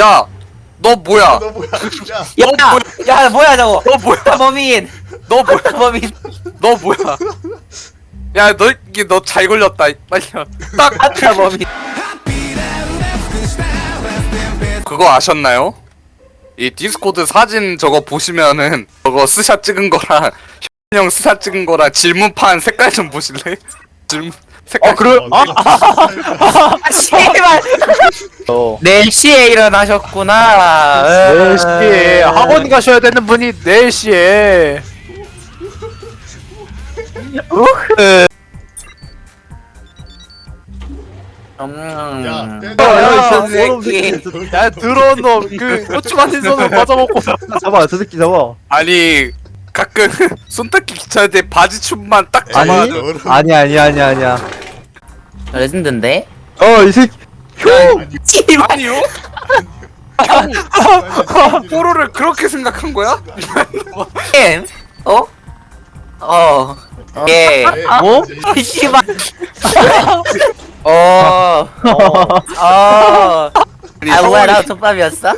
야, 너 뭐야? 너 뭐야? 야, 야, 야 뭐야 저거? 너 뭐야? 범인, 너 뭐야? 범인. 너 뭐야? 야, 너 이게 너 잘 걸렸다. 빨리 딱 아까 범인. 그거 아셨나요? 이 디스코드 사진 저거 보시면은 저거 스샷 찍은 거랑 형 스샷 찍은 거랑 질문판 색깔 좀 보실래? 질문 색깔. 어, 그래? 어, 아, 씨발. 어. 4시에 일어나셨구나. 음. 4시에 학원 가셔야 되는 분이 4시에 우흐. 야, 음. 떼- 야, 야, 어, 저 새끼. 야 들어온 놈 그 고추 만든 손을 맞아먹고 잡아 저 새끼 잡아 아니 가끔 손 닦기 귀찮을 때 바지 춤만 딱 아니, 잡아. 아니 아니 아니 아니 아니야 레전드인데? 어 이 새끼 씨발. 아니요? 뽀로를 그렇게 생각한 거야? 엠? 어? 어. 예. 어? 네, 씨발. 어. 어. 어. 아 뭐야 나 족밥이었어?